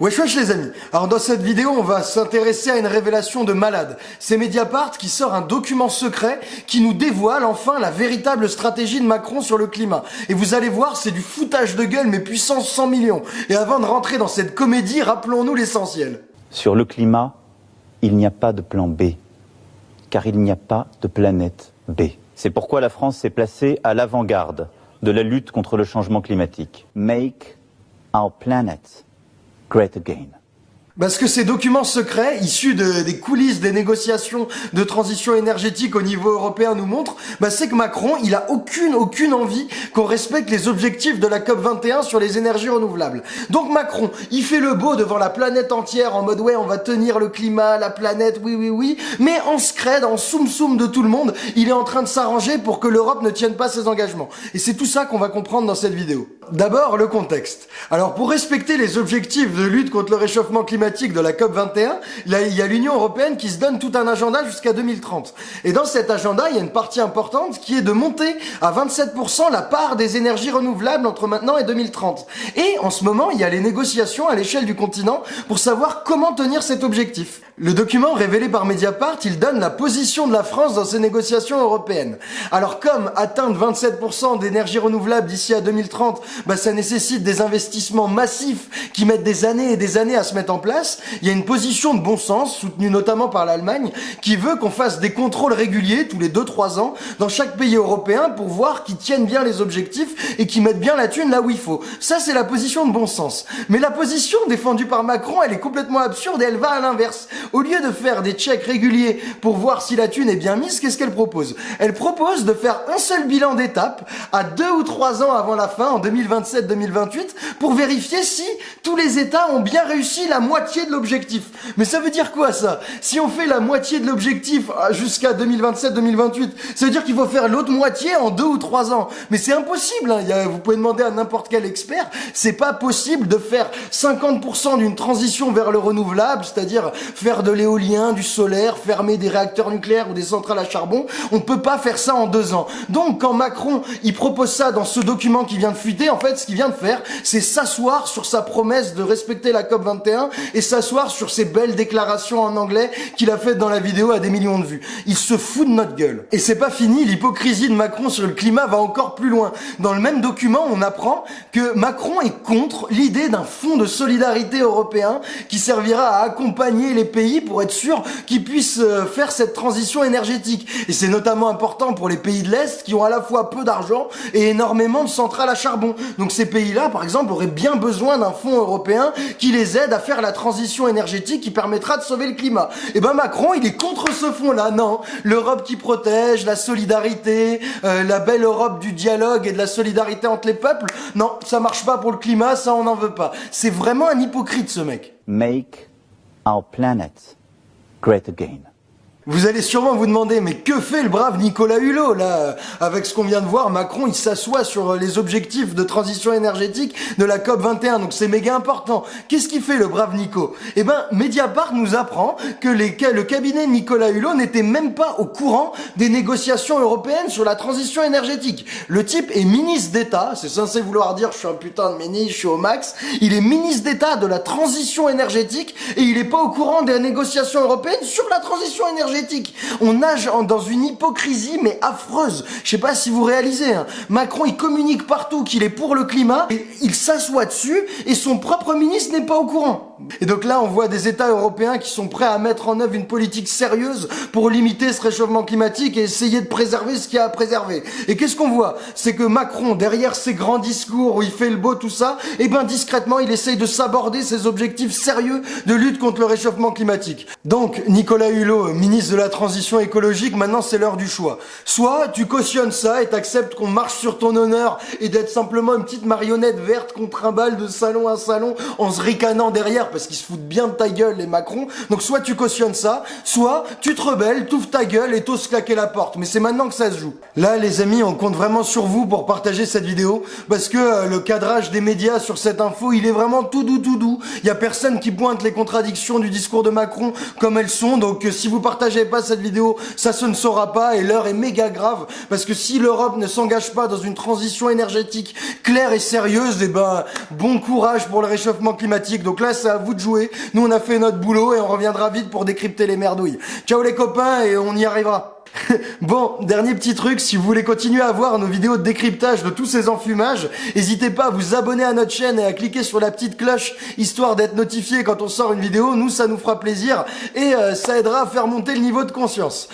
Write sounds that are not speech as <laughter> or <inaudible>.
Wesh wesh les amis Alors dans cette vidéo on va s'intéresser à une révélation de malade. C'est Mediapart qui sort un document secret qui nous dévoile enfin la véritable stratégie de Macron sur le climat. Et vous allez voir c'est du foutage de gueule mais puissance 100 millions. Et avant de rentrer dans cette comédie, rappelons-nous l'essentiel. Sur le climat, il n'y a pas de plan B, car il n'y a pas de planète B. C'est pourquoi la France s'est placée à l'avant-garde de la lutte contre le changement climatique. Make our planet great again. Parce que ces documents secrets, issus de, des coulisses des négociations de transition énergétique au niveau européen nous montrent, bah c'est que Macron, il a aucune, aucune envie qu'on respecte les objectifs de la COP 21 sur les énergies renouvelables. Donc Macron, il fait le beau devant la planète entière en mode ouais, on va tenir le climat, la planète, oui, oui, oui, mais en scred, en soum soum de tout le monde, il est en train de s'arranger pour que l'Europe ne tienne pas ses engagements. Et c'est tout ça qu'on va comprendre dans cette vidéo. D'abord, le contexte. Alors, pour respecter les objectifs de lutte contre le réchauffement climatique, de la COP 21, là, il y a l'Union européenne qui se donne tout un agenda jusqu'à 2030. Et dans cet agenda, il y a une partie importante qui est de monter à 27% la part des énergies renouvelables entre maintenant et 2030. Et en ce moment, il y a les négociations à l'échelle du continent pour savoir comment tenir cet objectif. Le document révélé par Mediapart, il donne la position de la France dans ces négociations européennes. Alors comme atteindre 27% d'énergie renouvelable d'ici à 2030, bah, ça nécessite des investissements massifs qui mettent des années et des années à se mettre en place, il y a une position de bon sens, soutenue notamment par l'Allemagne, qui veut qu'on fasse des contrôles réguliers tous les 2-3 ans dans chaque pays européen pour voir qu'ils tiennent bien les objectifs et qu'ils mettent bien la thune là où il faut. Ça, c'est la position de bon sens. Mais la position défendue par Macron, elle est complètement absurde et elle va à l'inverse. Au lieu de faire des checks réguliers pour voir si la thune est bien mise, qu'est-ce qu'elle propose? Elle propose de faire un seul bilan d'étape à deux ou trois ans avant la fin, en 2027-2028, pour vérifier si tous les États ont bien réussi la moitié de l'objectif. Mais ça veut dire quoi ça? Si on fait la moitié de l'objectif ah, jusqu'à 2027-2028, ça veut dire qu'il faut faire l'autre moitié en deux ou trois ans. Mais c'est impossible. Hein. vous pouvez demander à n'importe quel expert. C'est pas possible de faire 50% d'une transition vers le renouvelable, c'est-à-dire faire de l'éolien, du solaire, fermer des réacteurs nucléaires ou des centrales à charbon. On peut pas faire ça en deux ans. Donc quand Macron, il propose ça dans ce document qui vient de fuiter, en fait, ce qu'il vient de faire, c'est s'asseoir sur sa promesse de respecter la COP 21 et s'asseoir sur ses belles déclarations en anglais qu'il a faites dans la vidéo à des millions de vues. Il se fout de notre gueule. Et c'est pas fini, l'hypocrisie de Macron sur le climat va encore plus loin. Dans le même document, on apprend que Macron est contre l'idée d'un fonds de solidarité européen qui servira à accompagner les pays pour être sûr qu'ils puissent euh, faire cette transition énergétique. Et c'est notamment important pour les pays de l'Est qui ont à la fois peu d'argent et énormément de centrales à charbon. Donc ces pays-là, par exemple, auraient bien besoin d'un fonds européen qui les aide à faire la transition énergétique qui permettra de sauver le climat. Et ben Macron, il est contre ce fonds-là. Non, l'Europe qui protège, la solidarité, euh, la belle Europe du dialogue et de la solidarité entre les peuples. Non, ça marche pas pour le climat, ça on n'en veut pas. C'est vraiment un hypocrite ce mec. Make our planet great again. Vous allez sûrement vous demander, mais que fait le brave Nicolas Hulot là? Avec ce qu'on vient de voir, Macron il s'assoit sur euh, les objectifs de transition énergétique de la COP 21, donc c'est méga important. Qu'est-ce qu'il fait le brave Nico? Eh ben, Mediapart nous apprend que le cabinet Nicolas Hulot n'était même pas au courant des négociations européennes sur la transition énergétique. Le type est ministre d'État, c'est censé vouloir dire je suis un putain de ministre, je suis au max. Il est ministre d'État de la transition énergétique et il est pas au courant des négociations européennes sur la transition énergétique. On nage dans une hypocrisie mais affreuse. Je sais pas si vous réalisez. Hein. Macron, il communique partout qu'il est pour le climat, et il s'assoit dessus et son propre ministre n'est pas au courant. Et donc là, on voit des États européens qui sont prêts à mettre en œuvre une politique sérieuse pour limiter ce réchauffement climatique et essayer de préserver ce qu'il y a à préserver. Et qu'est-ce qu'on voit? C'est que Macron, derrière ses grands discours où il fait le beau, tout ça, et eh ben discrètement, il essaye de s'aborder ses objectifs sérieux de lutte contre le réchauffement climatique. Donc, Nicolas Hulot, ministre de la transition écologique, maintenant c'est l'heure du choix. Soit tu cautionnes ça et t'acceptes qu'on marche sur ton honneur et d'être simplement une petite marionnette verte contre un bal de salon à salon en se ricanant derrière parce qu'ils se foutent bien de ta gueule les Macron. Donc soit tu cautionnes ça, soit tu te rebelles, t'ouvres ta gueule et t'oses claquer la porte. Mais c'est maintenant que ça se joue. Là les amis, on compte vraiment sur vous pour partager cette vidéo parce que euh, le cadrage des médias sur cette info, il est vraiment tout doux tout doux. Il y a personne qui pointe les contradictions du discours de Macron comme elles sont. Donc euh, si vous partagez pas cette vidéo, ça se ne saura pas et l'heure est méga grave parce que si l'Europe ne s'engage pas dans une transition énergétique claire et sérieuse, eh ben bon courage pour le réchauffement climatique. Donc là, c'est vous de jouer. Nous, on a fait notre boulot et on reviendra vite pour décrypter les merdouilles. Ciao les copains et on y arrivera. <laughs> bon, dernier petit truc, si vous voulez continuer à voir nos vidéos de décryptage de tous ces enfumages, n'hésitez pas à vous abonner à notre chaîne et à cliquer sur la petite cloche, histoire d'être notifié quand on sort une vidéo, nous ça nous fera plaisir et euh, ça aidera à faire monter le niveau de conscience.